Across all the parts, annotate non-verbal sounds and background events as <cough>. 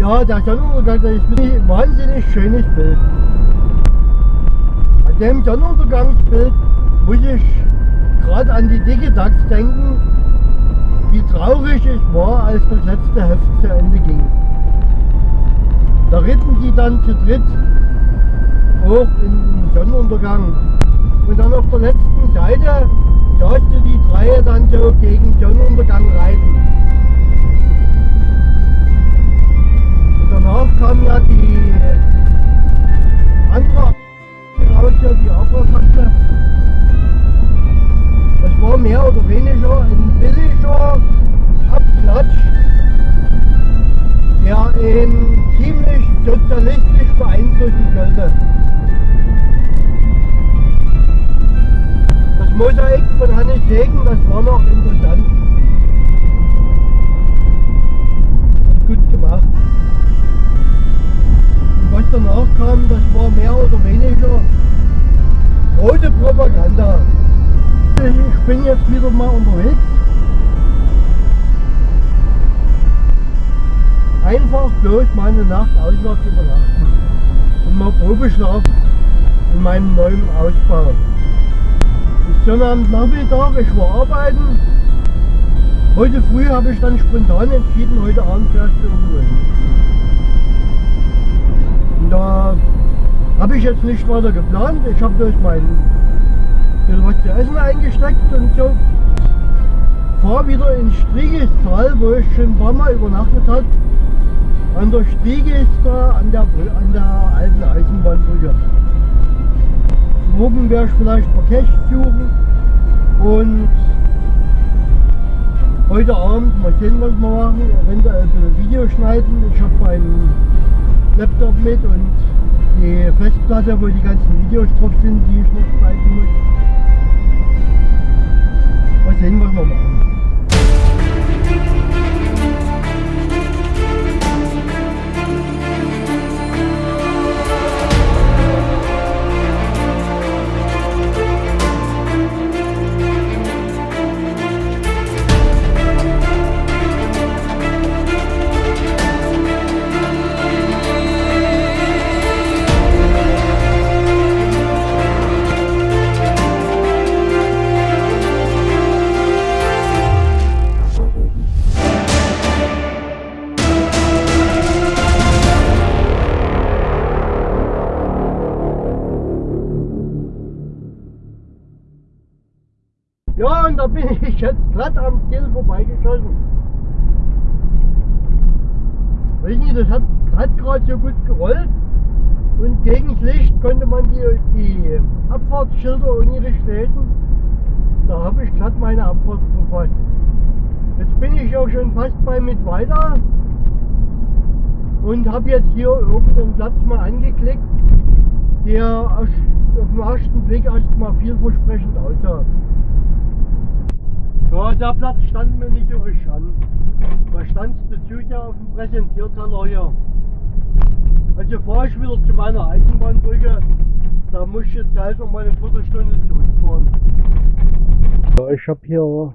Ja, der Sonnenuntergang, das ist ein wahnsinnig schönes Bild. An dem Sonnenuntergangsbild muss ich gerade an die dicke Dachs denken, wie traurig ich war, als das letzte Heft zu Ende ging. Da ritten die dann zu dritt hoch in den Sonnenuntergang. Und dann auf der letzten Seite saß die drei dann so gegen Sonnenuntergang reiten. Danach kam ja die andere raus, ja, die Abraham Das war mehr oder weniger ein billiger Abklatsch, der ihn ziemlich sozialistisch beeinflussen sollte. Das Mosaik von Hannes Segen, das war noch interessant. Gut gemacht. Was danach kam, das war mehr oder weniger rote Propaganda. Ich bin jetzt wieder mal unterwegs. Einfach bloß mal eine Nacht auswärts übernachten. Und mal Probeschlaf in meinem neuen Ausbau. Bis Sonnabendnachmittag, ich war arbeiten. Heute früh habe ich dann spontan entschieden, heute Abend fährst du irgendwo. Da habe ich jetzt nicht weiter geplant. Ich habe durch mein bisschen was zu essen eingesteckt und so. Fahre wieder in Striegestal, wo ich schon ein paar Mal übernachtet habe. An der da an der, an der alten Eisenbahnbrücke. Morgen werde ich vielleicht Verkehr suchen und heute Abend mal sehen, was wir machen. Eventuell ein Video schneiden. Ich habe meinen Laptop mit und die Festplatte, wo die ganzen Videos drauf sind, die ich noch schneiden muss. Mal sehen, was wir machen. Man die, die Abfahrtsschilder unirisch lesen. Da habe ich glatt meine Abfahrt verpasst. Jetzt bin ich auch schon fast bei mit weiter und habe jetzt hier irgendeinen Platz mal angeklickt, der auf den ersten Blick erstmal vielversprechend aussah. Ja, der Platz stand mir nicht übrig an. Da stand dazu ja auf dem Präsentierteller hier. Also fahre ich wieder zu meiner Eisenbahnbrücke. Da muss ich jetzt halt noch mal eine Viertelstunde zurückfahren. Ja, ich habe hier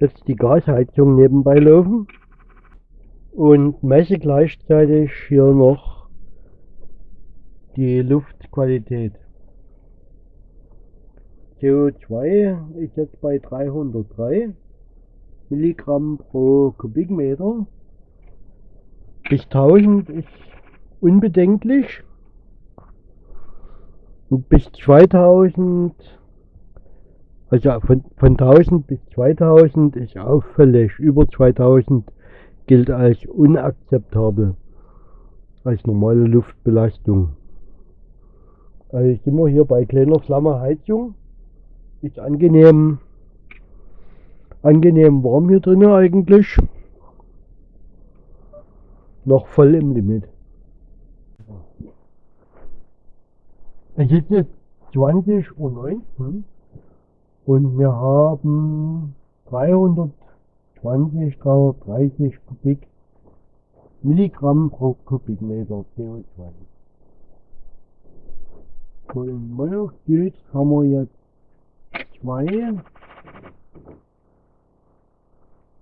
jetzt die Gasheizung nebenbei laufen und messe gleichzeitig hier noch die Luftqualität. CO2 ist jetzt bei 303 Milligramm pro Kubikmeter. Bis 1000 ist unbedenklich. Und bis 2000, also von, von 1000 bis 2000 ist auffällig. Über 2000 gilt als unakzeptabel, als normale Luftbelastung. Also sind wir hier bei kleiner Flammerheizung ist angenehm, angenehm warm hier drinnen eigentlich. Noch voll im Limit. Es ist jetzt 20.19 Uhr und wir haben 320, 330 Kubik Milligramm pro Kubikmeter CO2. Und meiner steht, haben wir jetzt 2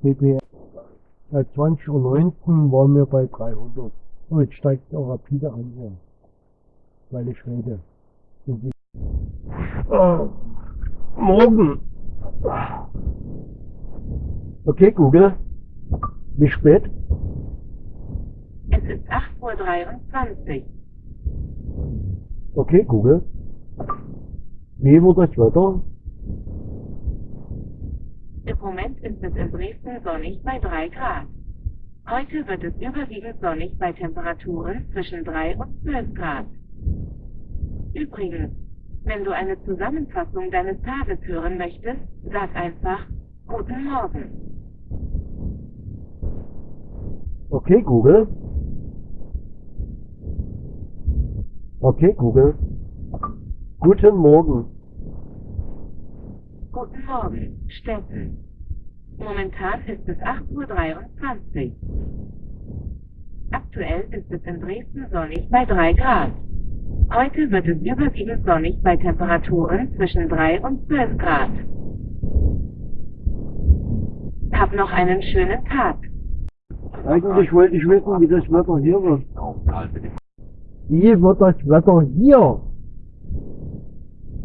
ppm. Seit 2019 waren wir bei 300. Und jetzt steigt auch rapide an hier. Weil ich rede. Und die oh, morgen. Okay, Google. Wie spät? Es ist 8.23 Uhr. Okay, Google. Wie wird das Wetter? Im Moment ist es in Dresden sonnig bei 3 Grad. Heute wird es überwiegend sonnig bei Temperaturen zwischen 3 und 12 Grad. Übrigens, wenn du eine Zusammenfassung deines Tages hören möchtest, sag einfach Guten Morgen. Okay, Google. Okay, Google. Guten Morgen. Guten Morgen, Steffen. Momentan ist es 8.23 Uhr. Aktuell ist es in Dresden sonnig bei 3 Grad. Heute wird es überwiegend sonnig bei Temperaturen zwischen 3 und 12 Grad. Hab noch einen schönen Tag. Eigentlich wollte ich wissen, wie das Wetter hier wird. Wie wird das Wetter hier?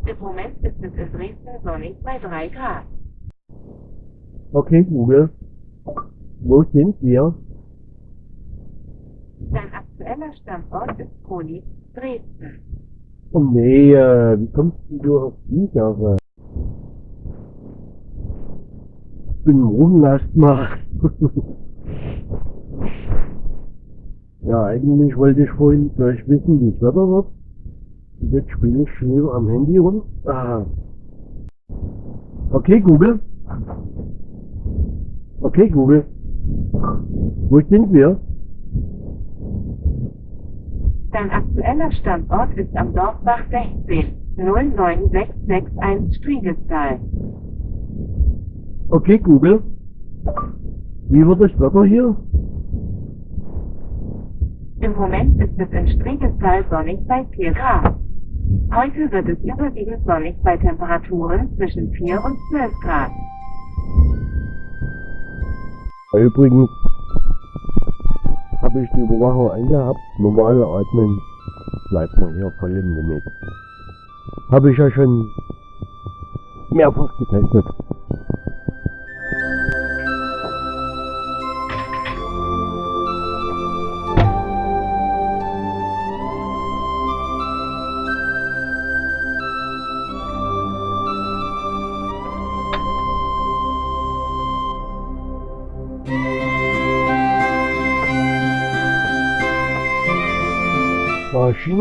Im Moment ist es in Dresden sonnig bei 3 Grad. Okay, Google. Wo sind wir? Dein aktueller Standort ist Poli, Dresden. Oh nee, äh, wie kommst du auf die Sache? Ich bin rumlast mal. <laughs> ja, eigentlich wollte ich vorhin gleich wissen, wie das Wetter wird. Jetzt spiele ich schon wieder am Handy rum. Ah. Okay, Google. Okay, Google. Wo sind wir? Dein aktueller Standort ist am Dorfbach 16, 09661 Striegestal. Okay, Google. Wie wird das Wetter hier? Im Moment ist es in Striegestal sonnig bei 4 Grad. Heute wird es überwiegend sonnig bei Temperaturen zwischen 4 und 12 Grad. Übrigens habe ich die Überwachung eingehabt. Normale Atmen bleibt man hier voll im Limit. Habe ich ja schon mehrfach getestet.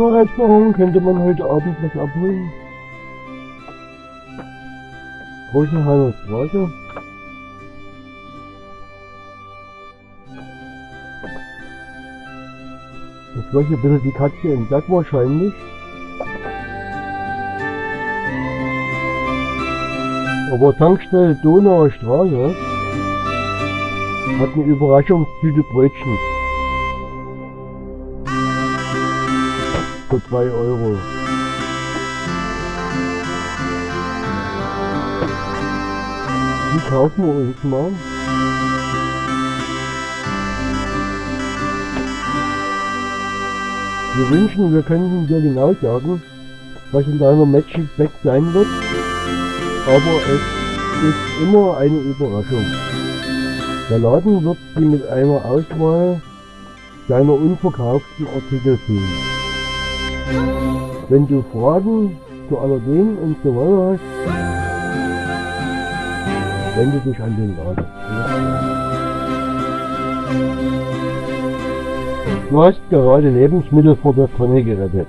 China-Restaurant könnte man heute Abend was abholen. Rosenheimer Straße. Das war hier ein bisschen die Katze im Sack wahrscheinlich. Aber Tankstelle Donauer Straße hat eine Überraschungstüte Brötchen. Für 2 Euro. Die kaufen wir uns mal. Wir wünschen, wir könnten dir genau sagen, was in deiner Magic Bag sein wird. Aber es ist immer eine Überraschung. Der Laden wird sie mit einer Auswahl deiner unverkauften Artikel füllen. Wenn du Fragen zu Allergen und so weiter hast, wende dich an den Laden. Du hast gerade Lebensmittel vor der Tonne gerettet.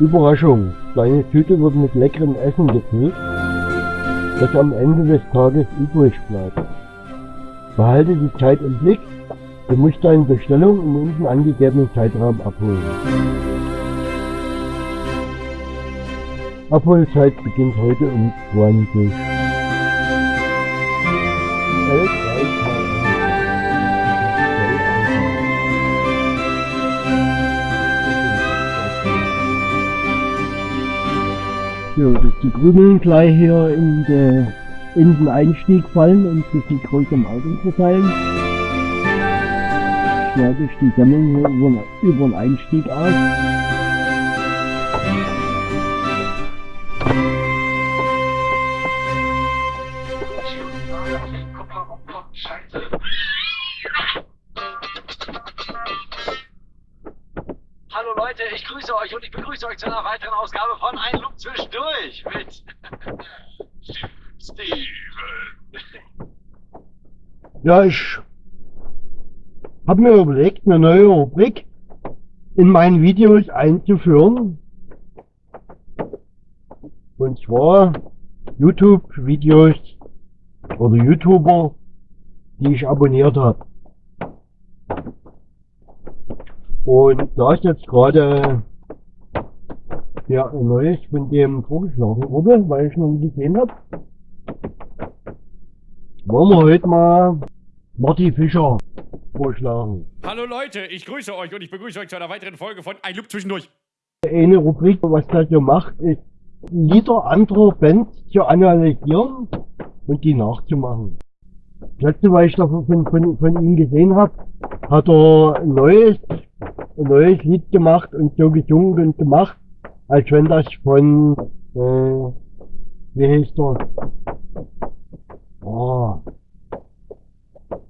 Überraschung, deine Tüte wird mit leckerem Essen gefüllt, das am Ende des Tages übrig bleibt. Behalte die Zeit im Blick, du musst deine Bestellung im unten angegebenen Zeitraum abholen. Abholzeit beginnt heute um 20. Elf, drei, zwei, Ja, das ist die Grünen gleich hier in den Einstieg fallen und sich in größerem Augen verteilen. Ich die hier über, den Einstieg aus. Hallo Leute, ich grüße euch und ich begrüße euch zu einer weiteren Ausgabe von Ein Look zwischendurch mit <laughs> Steven. Ja, ich habe mir überlegt, eine neue Rubrik in meinen Videos einzuführen. Und zwar YouTube-Videos oder YouTuber, die ich abonniert habe. Und da ist jetzt gerade ja, ein neues von dem vorgeschlagen wurde, weil ich noch nie gesehen habe. Wollen wir heute mal Marty Fischer vorschlagen. Hallo Leute, ich grüße euch und ich begrüße euch zu einer weiteren Folge von Ein Loop zwischendurch. Eine Rubrik, was das so macht, ist Lieder anderer Bands zu analysieren und die nachzumachen. Das letzte, was ich davon von, von, von ihm gesehen habe, hat er ein neues, ein neues Lied gemacht und so gesungen und gemacht, als wenn das von, äh, wie heißt der? Oh.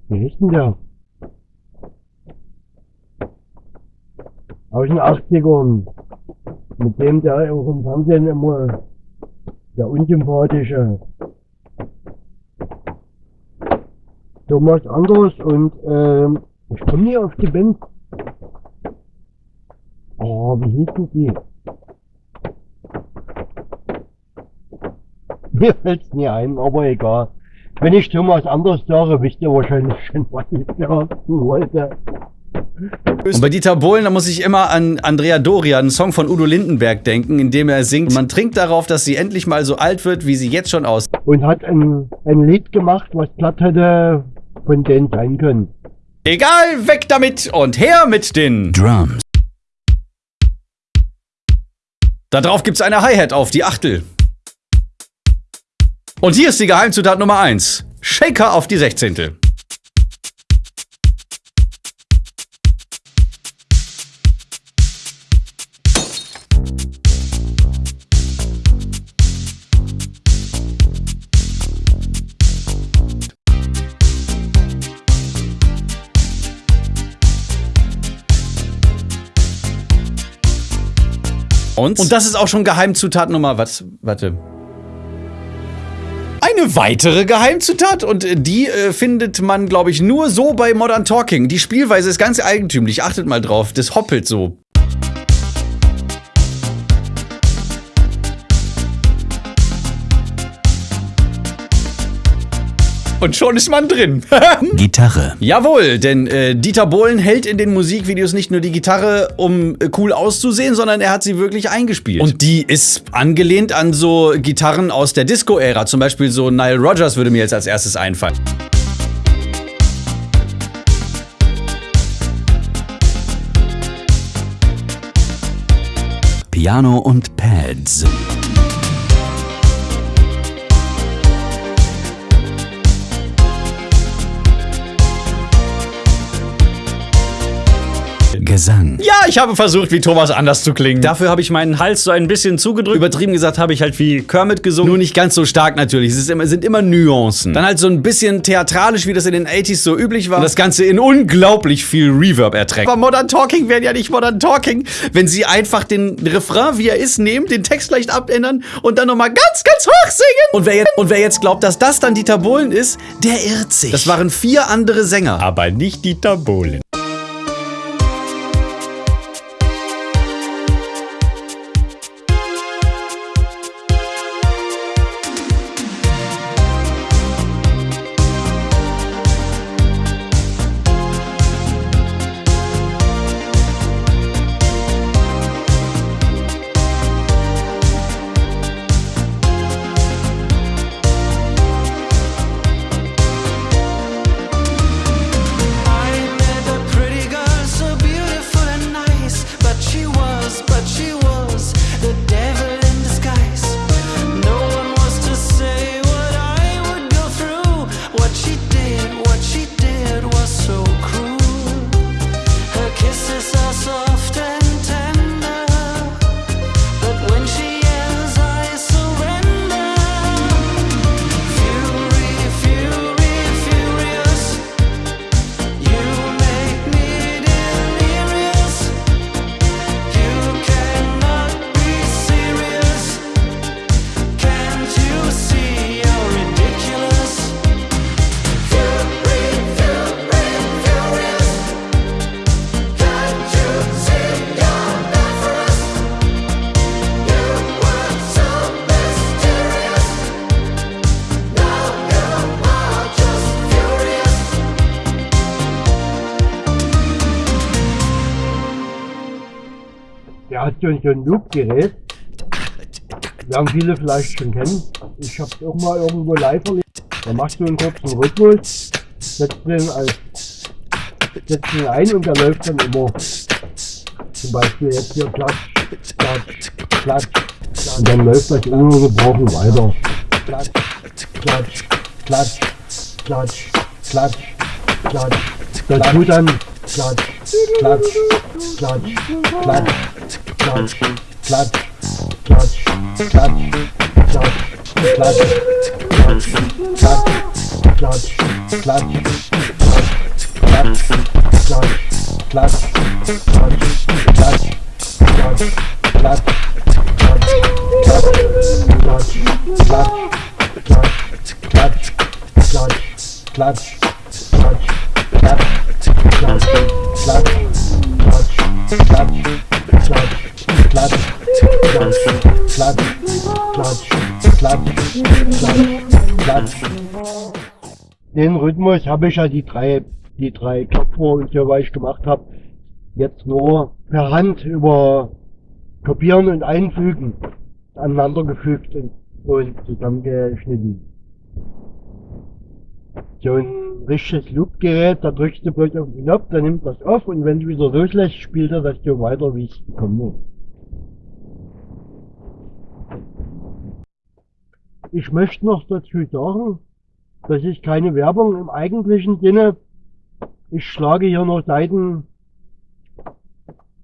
Wie heißt denn der? Aus den 80ern. Mit dem der auch im Fernsehen immer der unsympathische Thomas Anders und ähm, ich komme nie auf die Band. Oh, wie hießen die? Mir fällt's nie ein, aber egal. Wenn ich Thomas Anders sage, wisst ihr wahrscheinlich schon, was ich sagen wollte. Und bei Dieter Bohlen, da muss ich immer an Andrea Doria, einen Song von Udo Lindenberg denken, in dem er singt, man trinkt darauf, dass sie endlich mal so alt wird, wie sie jetzt schon aussieht. Und hat ein, ein Lied gemacht, was platt hätte von denen sein können. Egal, weg damit und her mit den Drums. Da drauf gibt's eine Hi-Hat auf die Achtel. Und hier ist die Geheimzutat Nummer 1. Shaker auf die Sechzehntel. Und? Und das ist auch schon Geheimzutat Nummer, was? Warte. Eine weitere Geheimzutat und äh, die äh, findet man, glaube ich, nur so bei Modern Talking. Die Spielweise ist ganz eigentümlich. Achtet mal drauf, das hoppelt so. Und schon ist man drin. <laughs> Gitarre. Jawohl, denn äh, Dieter Bohlen hält in den Musikvideos nicht nur die Gitarre, um äh, cool auszusehen, sondern er hat sie wirklich eingespielt. Und die ist angelehnt an so Gitarren aus der Disco-Ära. Zum Beispiel so Nile Rodgers würde mir jetzt als erstes einfallen. Piano und Pads. Gesang. Ja, ich habe versucht, wie Thomas anders zu klingen. Dafür habe ich meinen Hals so ein bisschen zugedrückt. Übertrieben gesagt habe ich halt wie Kermit gesungen. Nur nicht ganz so stark natürlich. Es ist immer, sind immer Nuancen. Dann halt so ein bisschen theatralisch, wie das in den 80s so üblich war. Und das Ganze in unglaublich viel Reverb erträgt. Aber Modern Talking wären ja nicht Modern Talking, wenn sie einfach den Refrain, wie er ist, nehmen, den Text leicht abändern und dann nochmal ganz, ganz hoch singen. Und wer, jetzt, und wer jetzt glaubt, dass das dann Dieter Bohlen ist, der irrt sich. Das waren vier andere Sänger. Aber nicht Dieter Bohlen. So ein, Loop-Gerät. Werden viele vielleicht schon kennen. Ich habe es auch mal irgendwo live erlebt. Da machst du einen kurzen Rhythmus, setzt den, als, setzt den ein und der läuft dann immer. Zum Beispiel jetzt hier klatsch, klatsch, klatsch. Und dann läuft das ununterbrochen weiter. Klatsch, klatsch, klatsch, klatsch, klatsch, klatsch. Dazu dann klatsch, klatsch, klatsch, klatsch, klatsch, klatsch, klatsch, klatsch, klatsch, klatsch, klatsch, klatsch, klatsch, klatsch, klatsch, klatsch, klatsch, klatsch, klatsch, Den Rhythmus habe ich ja die drei, die drei so was ich gemacht habe, jetzt nur per Hand über Kopieren und Einfügen aneinander gefügt und, und zusammengeschnitten. So ein richtiges Loop-Gerät, da drückst du bloß auf den Knopf, dann nimmt das auf und wenn du wieder loslässt, spielt er das so weiter, wie es gekommen ist. Ich möchte noch dazu sagen, das ist keine Werbung im eigentlichen Sinne. Ich schlage hier nur Seiten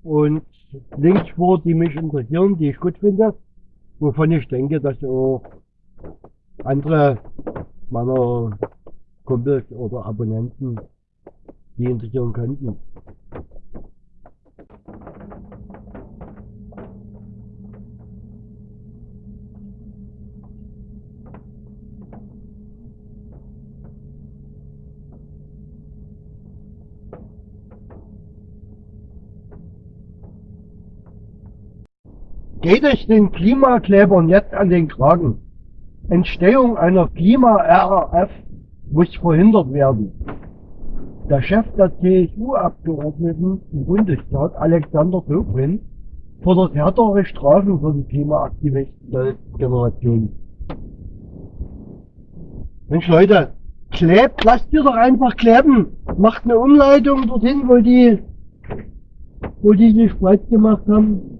und Links vor, die mich interessieren, die ich gut finde, wovon ich denke, dass auch andere meiner Kumpels oder Abonnenten die interessieren könnten. Geht es den Klimaklebern jetzt an den Kragen? Entstehung einer Klima-RAF muss verhindert werden. Der Chef der CSU-Abgeordneten im Bundestag, Alexander Dobrindt, fordert härtere Strafen für die Klimaaktivisten der Generation. Mensch Leute, klebt, lasst ihr doch einfach kleben. Macht eine Umleitung dorthin, wo die, wo die sich breit gemacht haben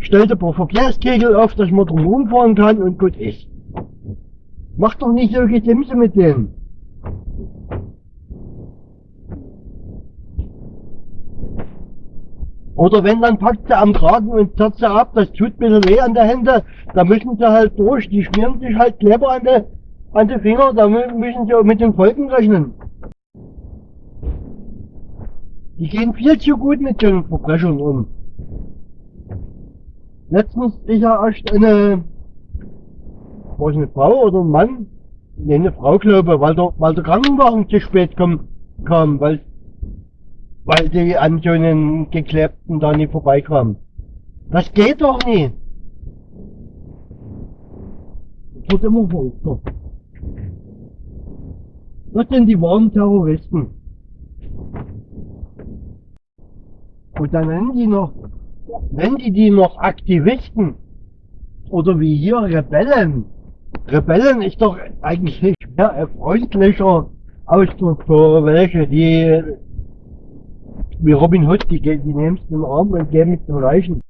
stellt ein paar Verkehrskegel auf, dass man drum rumfahren kann und gut ist. Macht doch nicht so Gesimse mit denen. Oder wenn, dann packt sie am Kragen und zerrt sie ab, das tut bisschen weh an der Hände, da müssen sie halt durch, die schmieren sich halt Kleber an die, an die Finger, da müssen sie auch mit den Folgen rechnen. Die gehen viel zu gut mit den Verbrechern um. Letztens ist ja erst eine, war es eine Frau oder ein Mann? Ne, eine Frau glaube, weil der, weil der Krankenwagen zu spät kam, kam weil, weil die an so einen Geklebten da nicht vorbeikam. Das geht doch nicht. Das wird immer verrückter. Das sind die wahren Terroristen. Und dann nennen die noch Nennen die die noch Aktivisten? Oder wie hier Rebellen? Rebellen ist doch eigentlich mehr ein freundlicher Ausdruck für welche, die wie Robin Hood, die, die nehmen es den Arm und geben es den Reichen.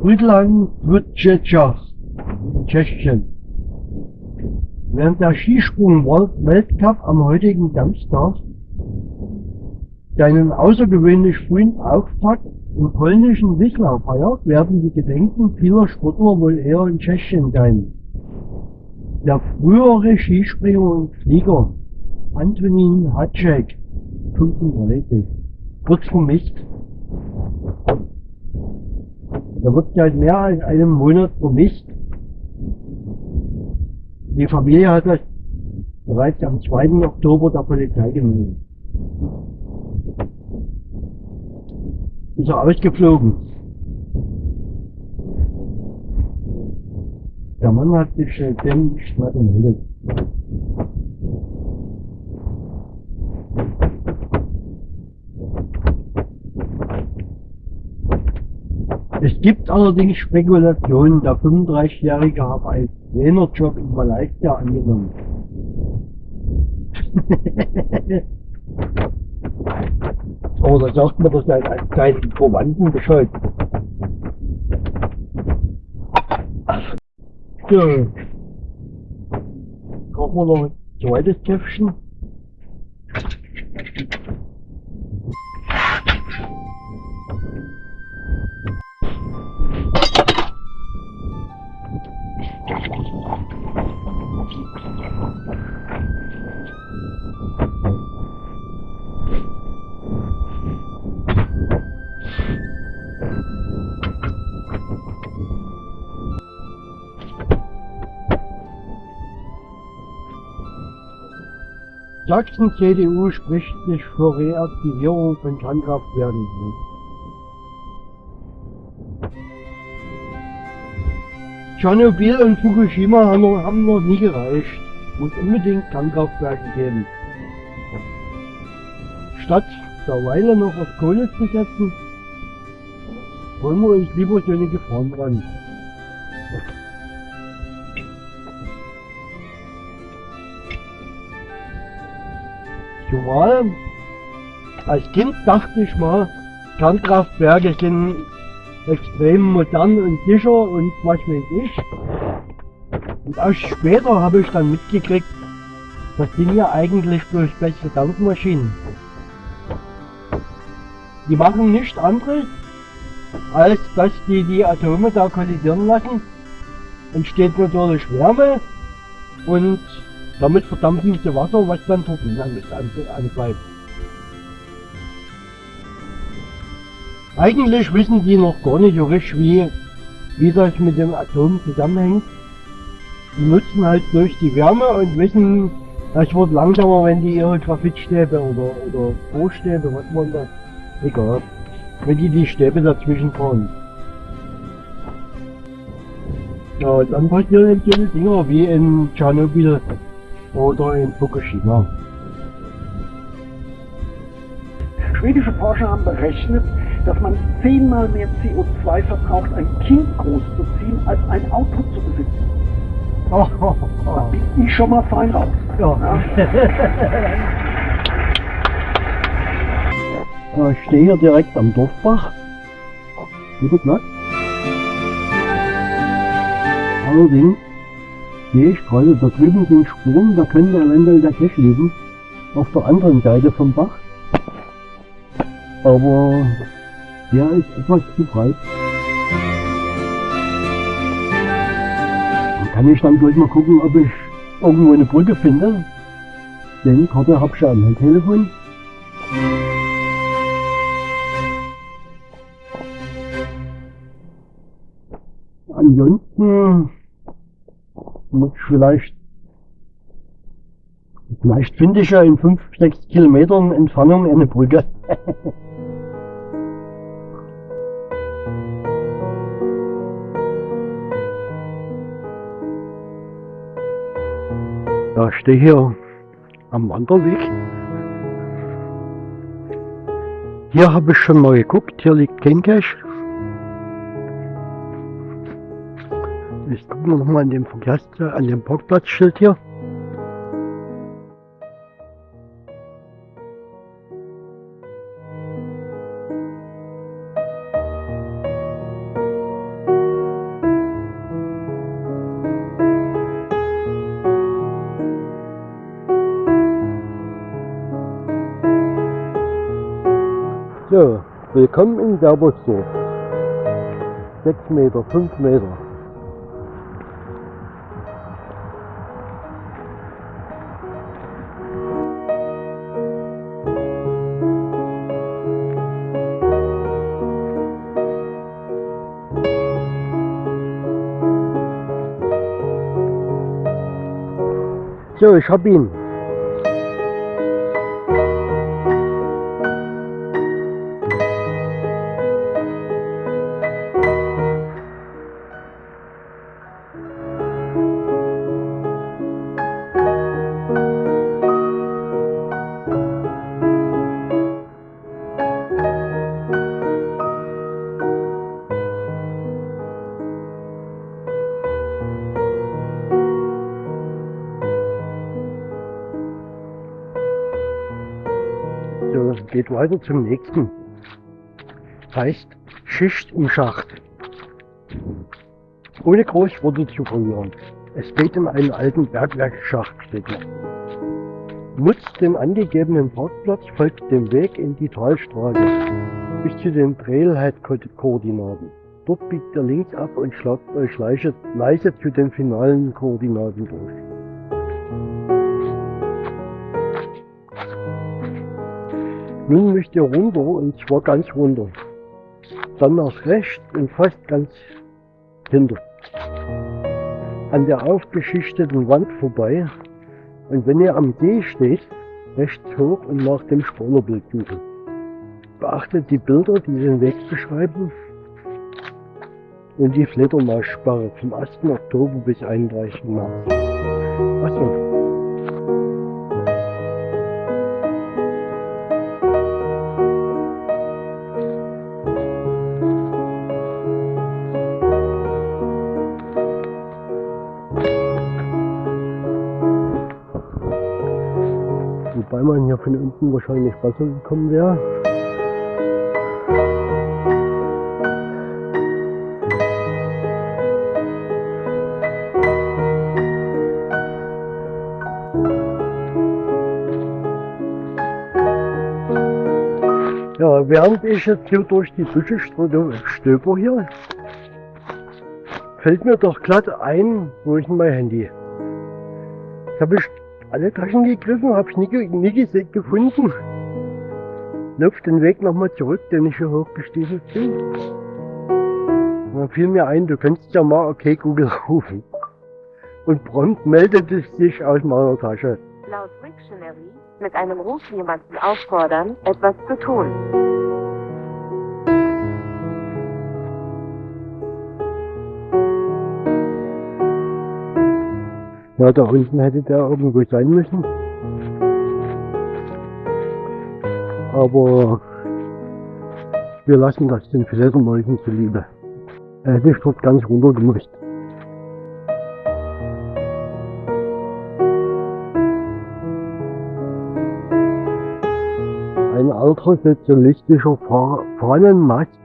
Friedland wird Tschechien. Während der Skisprung-Weltcup am heutigen Samstag seinen außergewöhnlich frühen Auftakt im polnischen Wicklau feiert, werden die Gedenken vieler Sportler wohl eher in Tschechien sein. Der frühere Skispringer und Flieger Antonin Hatschek, 35, wird vermisst. Er wird seit mehr als einem Monat vermisst. Die Familie hat das bereits am 2. Oktober der Polizei gemeldet. Ist er ausgeflogen. Der Mann hat sich äh, dem nicht mehr gemeldet. gibt allerdings Spekulationen, der 35-Jährige habe einen Trainerjob in Malaysia angenommen. <laughs> Oder sagt man das seinen, seinen Verwandten Bescheid? So. Kochen wir noch ein zweites Töpfchen. Sachsen-CDU spricht sich für Reaktivierung von Kernkraftwerken. Tschernobyl und Fukushima haben noch, nie gereicht. Muss unbedingt Kernkraftwerke geben. Statt der Weile noch auf Kohle zu setzen, holen wir uns lieber so eine Gefahren dran. Zumal, als Kind dachte ich mal, Kernkraftwerke sind extrem modern und sicher und was weiß ich. Und erst später habe ich dann mitgekriegt, das sind ja eigentlich bloß bessere Dampfmaschinen. Die machen nichts anderes, als dass die die Atome da kollidieren lassen. Entsteht natürlich Wärme und damit verdampfen sie Wasser, was dann Turbinen antreibt. Eigentlich wissen die noch gar nicht so richtig, wie, wie das mit dem Atom zusammenhängt. Die nutzen halt durch die Wärme und wissen, das wird langsamer, wenn die ihre Graphitstäbe oder, oder Bohrstäbe, was man da, egal, wenn die die Stäbe dazwischen fahren. Ja, und dann passieren eben diese Dinger wie in Tschernobyl oder in Fukushima. Schwedische Forscher haben berechnet, dass man zehnmal mehr CO2 verbraucht, ein Kind großzuziehen, als ein Auto zu besitzen. Oh, oh, Da oh. bin ich schon mal fein raus. Ja. Ja. <laughs> Ich stehe hier direkt am Dorfbach. Guter Platz. Allerdings sehe ich gerade, da drüben sind Spuren, da könnte eventuell der Cache liegen. Auf der anderen Seite vom Bach. Aber der ist etwas zu breit. Da kann ich dann gleich mal gucken, ob ich irgendwo eine Brücke finde. Denn Karte hab ich ja am Telefon. Ansonsten vielleicht, vielleicht finde ich ja in 5, 6 Kilometern Entfernung eine Brücke. <laughs> Ja, ich stehe hier am Wanderweg. Hier habe ich schon mal geguckt, hier liegt kein gucken wir nochmal an dem Verkehrs an dem Parkplatzschild hier. So, willkommen in Werbersdorf. 6 Meter, 5 Meter. So, ich weiter zum nächsten. Heißt Schicht im Schacht. Ohne Großworte zu verlieren. Es geht um einen alten Bergwerksschacht, steht da. Nutzt den angegebenen Parkplatz, folgt dem Weg in die Talstraße bis zu den Trailhead-Koordinaten. Dort biegt ihr links ab und schlagt euch leise zu den finalen Koordinaten durch. Nun müsst ihr runter und zwar ganz runter. Dann nach rechts und fast ganz hinter. An der aufgeschichteten Wand vorbei. Und wenn ihr am See steht, rechts hoch und nach dem Spoilerbild suchen. Beachtet die Bilder, die den Weg beschreiben. Und die Fledermaussperre vom 1. Oktober bis 31. März. Achso. Von unten wahrscheinlich besser gekommen wäre. Ja, während ich jetzt hier durch die Büsche stöber hier, fällt mir doch glatt ein, wo ist mein Handy? Jetzt habe ich alle Taschen gegriffen, habe ich nie, nie gefunden. Lauf den Weg nochmal zurück, den ich hier hochgestiefelt bin. Und dann fiel mir ein, du könntest ja mal okay Google rufen. Und prompt meldete es sich aus meiner Tasche. Laut Wiktionary mit einem Ruf jemanden auffordern, etwas zu tun. Ja, da unten hätte der irgendwo sein müssen. Aber wir lassen das den Fledermäusen zuliebe. Er hätte dort ganz runter gemusst. Ein alter sozialistischer Fa- Fahnenmast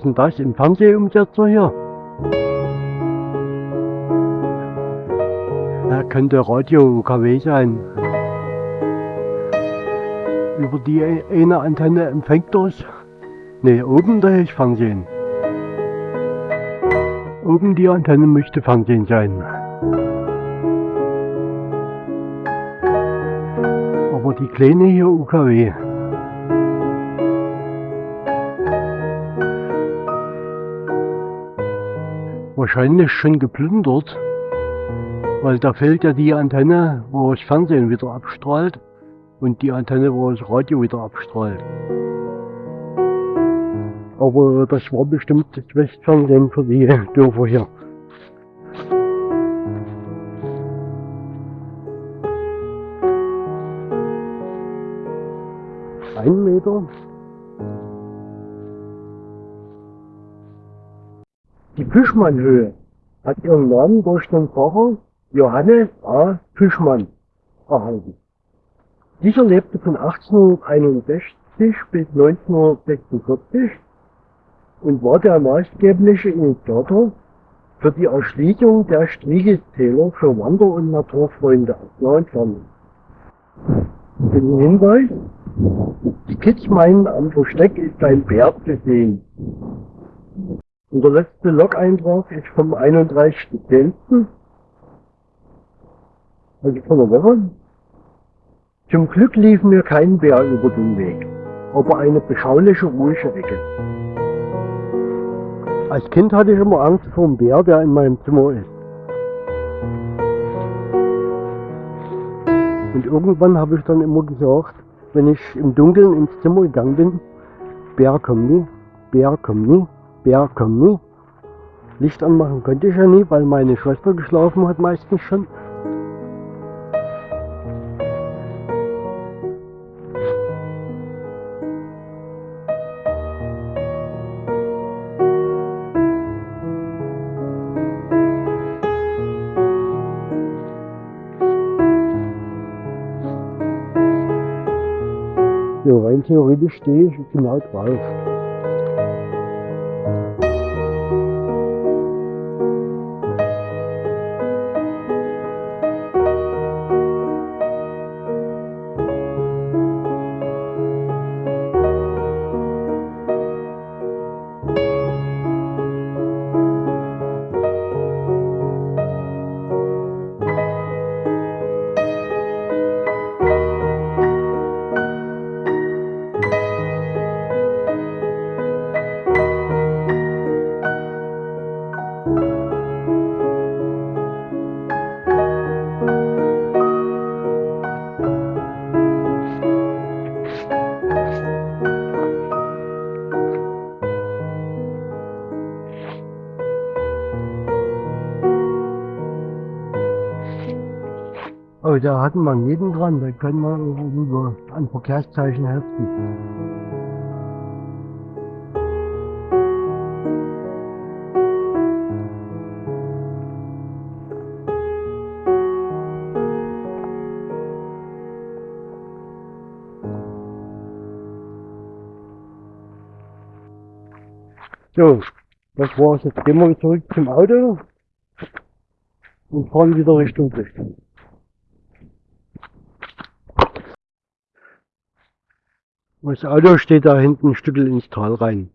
ist denn das? Ein Fernsehumsetzer hier? Ja, könnte Radio KW sein. Über die eine Antenne empfängt das. Ne, oben da ist Fernsehen. Oben die Antenne müsste Fernsehen sein. Aber die kleine hier UKW. Wahrscheinlich schon geplündert, weil da fehlt ja die Antenne, wo das Fernsehen wieder abstrahlt und die Antenne, wo das Radio wieder abstrahlt. Aber das war bestimmt das Westfernsehen für die <laughs> Dörfer hier. Fischmannhöhe hat ihren Namen durch den Pfarrer Johannes A. Fischmann erhalten. Dieser lebte von 1861 bis 1946 und war der maßgebliche Initiator für die Erschließung der Striegeltäler für Wander- und Naturfreunde aus fern. Den Hinweis, die Kids meinen, am Versteck ist ein Bär zu sehen. Und der letzte Log-Eintrag ist vom 31.10. Also von der Woche. Zum Glück lief mir kein Bär über den Weg, aber eine beschauliche, ruhige Ecke. Als Kind hatte ich immer Angst vor dem Bär, der in meinem Zimmer ist. Und irgendwann habe ich dann immer gesagt, wenn ich im Dunkeln ins Zimmer gegangen bin, Bär komm nie, Bär komm nie, Bergkamu. Licht anmachen könnte ich ja nie, weil meine Schwester geschlafen hat meistens schon. So, rein theoretisch stehe ich genau drauf. Da hatten wir jeden dran, da können wir irgendwo ein Verkehrszeichen heften. So, das war's. Jetzt gehen wir zurück zum Auto und fahren wieder Richtung Richtung. Das Auto steht da hinten ein Stückel ins Tal rein.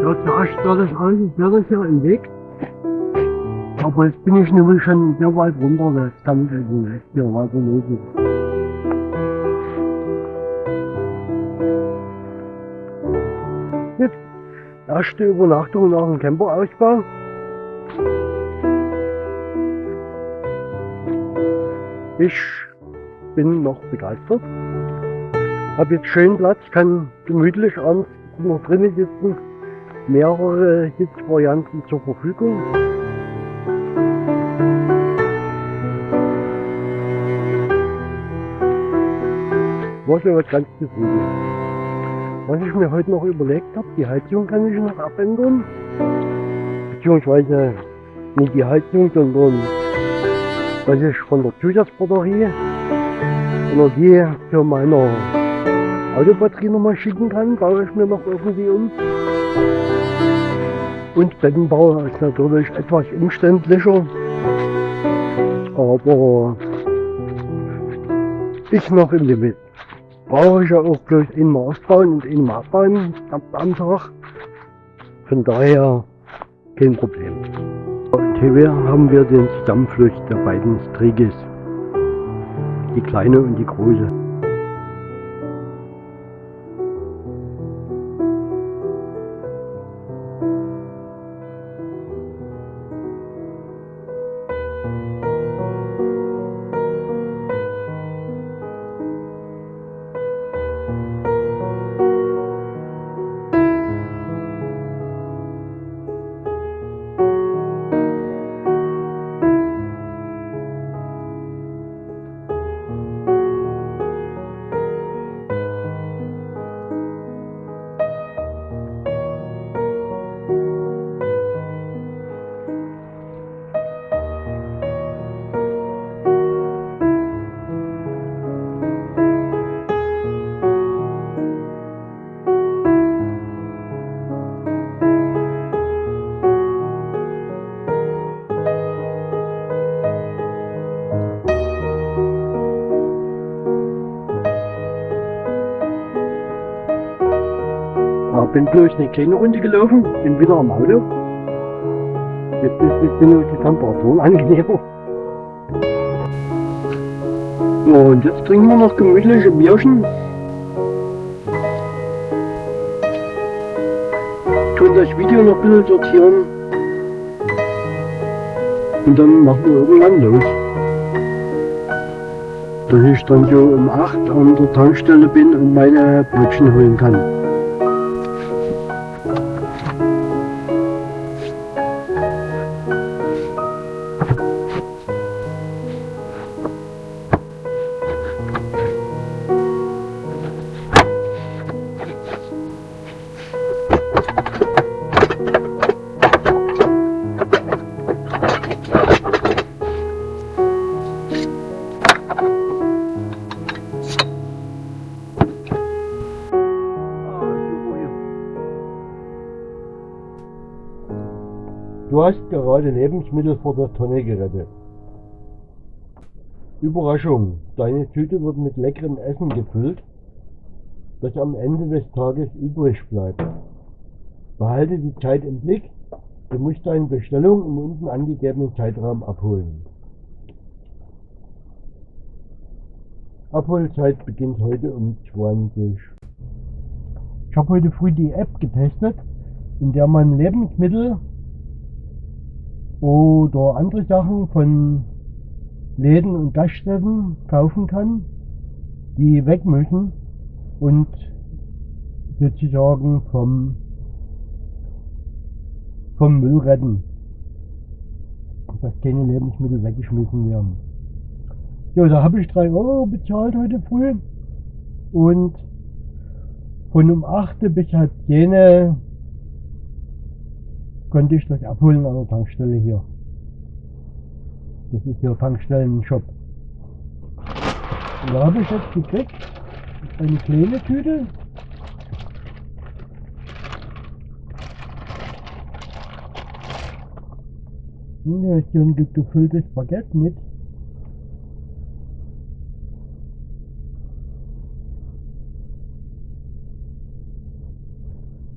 Ja, zuerst sah das alles sehr hier im Weg. Aber jetzt bin ich nämlich schon sehr weit runter, das kann ich nicht hier weiter lösen. Erste Übernachtung nach dem Camperausbau. Ich bin noch begeistert. Hab jetzt schön Platz, kann gemütlich abends noch drinnen sitzen. Mehrere Sitzvarianten zur Verfügung. Schon was ganz zufrieden. Was ich mir heute noch überlegt habe, die Heizung kann ich noch abändern. Beziehungsweise nicht die Heizung, sondern dass ich von der Zusatzbatterie Energie für meine Autobatterie nochmal schicken kann, baue ich mir noch irgendwie um. Und Bettenbau ist natürlich etwas umständlicher. Aber ist noch im Limit brauche ich ja auch bloß einmal aufbauen und einmal abbauen am Tag. Von daher kein Problem. Und hier haben wir den Zusammenfluss der beiden Striges. Die kleine und die große. Bin bloß eine kleine Runde gelaufen, bin wieder am Auto. Jetzt ist jetzt die Temperaturen angenehmer. Ja, und jetzt trinken wir noch gemütliche Bierchen. Tun das Video noch ein bisschen sortieren. Und dann machen wir irgendwann los. Dass ich dann so um 8 an der Tankstelle bin und meine Brötchen holen kann. Hast gerade Lebensmittel vor der Tonne gerettet. Überraschung, deine Tüte wird mit leckerem Essen gefüllt, das am Ende des Tages übrig bleibt. Behalte die Zeit im Blick, du musst deine Bestellung im unten angegebenen Zeitraum abholen. Abholzeit beginnt heute um 20. Ich habe heute früh die App getestet, in der man Lebensmittel oder andere Sachen von Läden und Gaststätten kaufen kann, die weg müssen und sozusagen vom, vom Müll retten. Dass keine Lebensmittel weggeschmissen werden. Ja, da habe ich 3 Euro bezahlt heute früh und von um 8 bis halb 10 konnte ich das abholen an der Tankstelle hier. Das ist hier Tankstellen-Shop. Da habe ich jetzt gekriegt eine kleine Tüte. Und da ist hier ein gefülltes Baguette mit.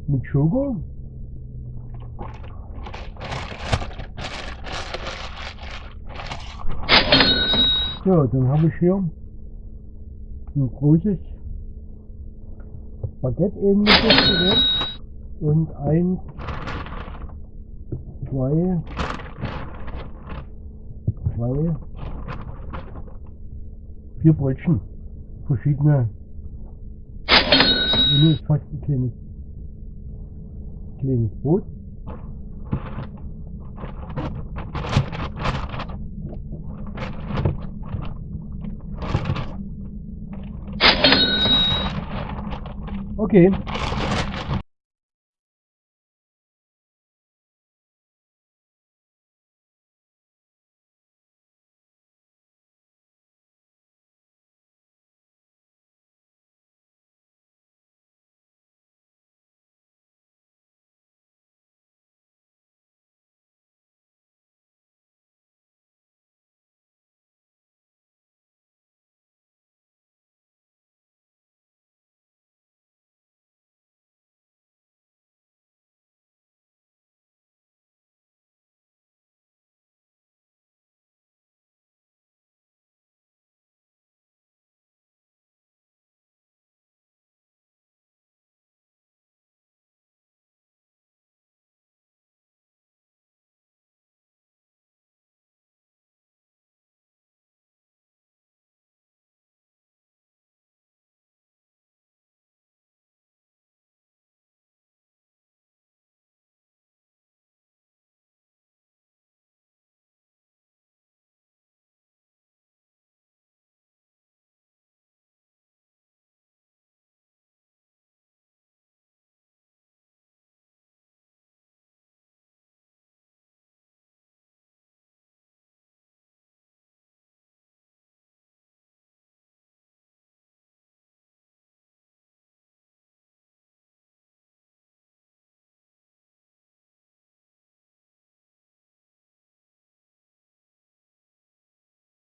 Mit Schoko. Ja, dann habe ich hier ein großes Baguette ähnliches Gerät und ein, zwei, zwei, vier Brötchen. Verschiedene. Hier ist fast ein kleines, kleines Brot. okay.